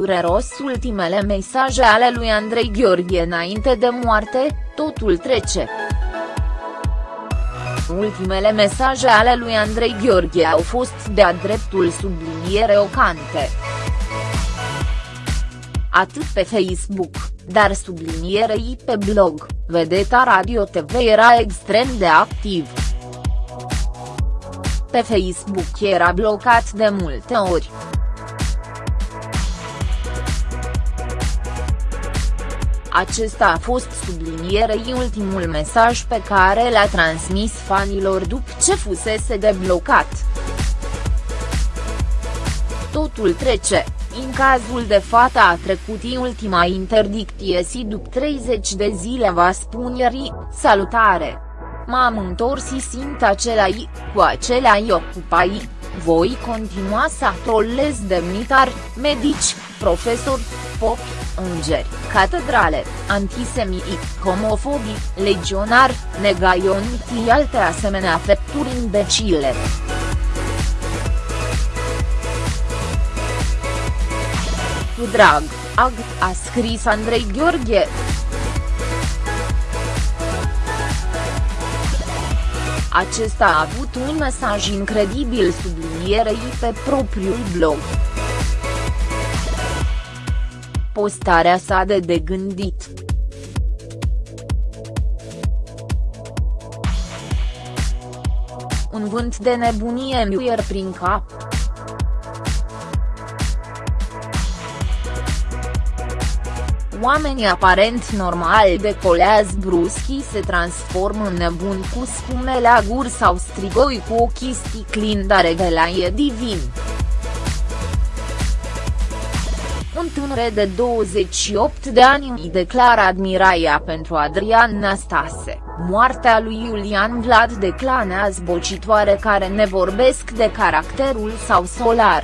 dureros ultimele mesaje ale lui Andrei Gheorghe înainte de moarte, totul trece. Ultimele mesaje ale lui Andrei Gheorghe au fost de-a dreptul subliniere ocante. Atât pe Facebook, dar sublinierei pe blog, vedeta Radio TV era extrem de activ. Pe Facebook era blocat de multe ori. Acesta a fost sublinierei ultimul mesaj pe care l-a transmis fanilor după ce fusese deblocat. Totul trece, în cazul de față a trecut ultima interdicție si după 30 de zile va spune ri, salutare. M-am întors și simt acelai, cu acelai ocupai, voi continua să trolez demnitari, medici, profesori, popi, îngeri, catedrale, antisemiti, homofobii, legionari, negaionitii alte asemenea fepturi imbecile. Cu drag, ag, a scris Andrei Gheorghe. Acesta a avut un mesaj incredibil sublinierei pe propriul blog. Postarea sa de de gândit. Un vânt de nebunie mi prin cap. Oamenii aparent normali decolează bruschi se transformă în nebuni cu spume la gur sau strigoi cu ochii sticlini dar e divin. Un tânăr de 28 de ani îi declară admiraia pentru Adrian Nastase, moartea lui Iulian Vlad declanează bocitoare care ne vorbesc de caracterul sau solar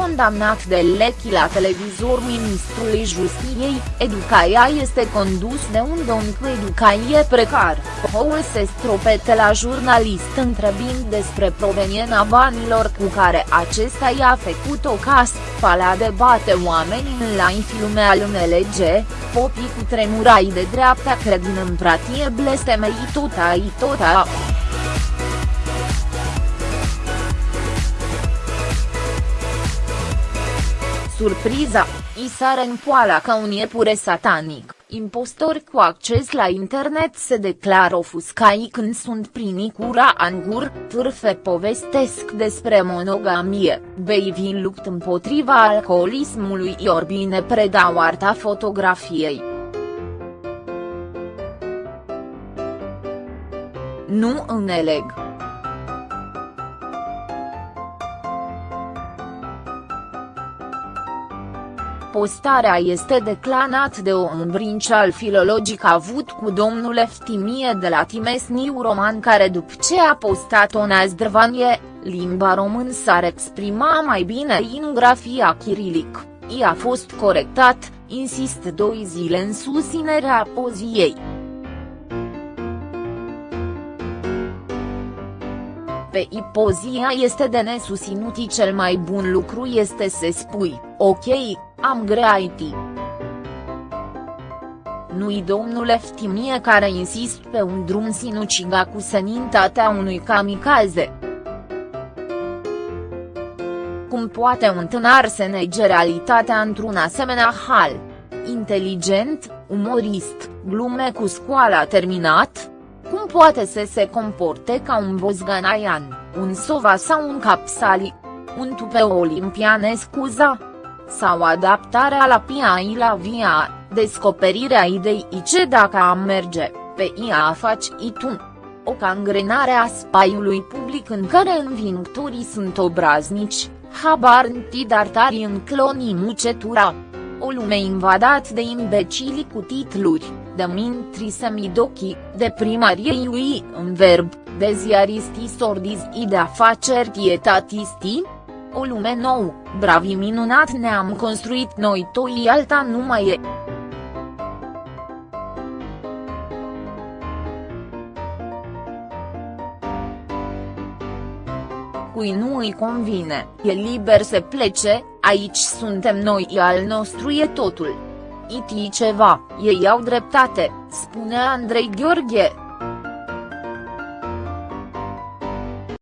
condamnat de Lechi la televizor ministrului justiției, educaia este condus de un domn cu educație precar, Houl se stropete la jurnalist întrebind despre proveniența banilor cu care acesta i-a făcut o casă, palea debate oamenii în live filme al MLG, popii cu tremurai de dreapta cred în împratie blestemei tot ai tot Surpriza, i sare în poala ca un iepure satanic, impostori cu acces la internet se declară ofuscai când sunt prini cura angur, târfe povestesc despre monogamie, Beivin lupt împotriva alcoolismului Iorbine predau arta fotografiei. Nu înțeleg. Postarea este declanat de o îmbrincial filologic avut cu domnul Eftimie de la Timesniu Roman care după ce a postat-o Nazdrvanie, limba român s-ar exprima mai bine în grafia chirilic, i a fost corectat, insist doi zile în susținerea poziei. Pe ipozia este de nesusinuti cel mai bun lucru este să spui, ok, am greaiti. Nu-i domnul Eftimie care insist pe un drum sinuciga cu senintatea unui kamikaze. Cum poate un tânăr să nege realitatea într-un asemenea hal? Inteligent, umorist, glume cu scoala terminat? Cum poate să se comporte ca un bozganaian, un sova sau un capsali? Un tupe olimpian scuza? Sau adaptarea la PIA la via, descoperirea ideii ce dacă am merge, pe ea faci tu. O cangrenare a spaiului public în care învingătorii sunt obraznici, habar tari în clonii mucetura. O lume invadat de imbecili cu titluri, de mintri semidochi, de primarie lui în verb, de ziaristi sordizi de afaceri tietatisti, o lume nouă, bravi minunat ne-am construit noi toi alta nu mai e. Cui nu îi convine, e liber să plece, Aici suntem noi al nostru e totul. Iti ceva, ei au dreptate, spune Andrei Gheorghe.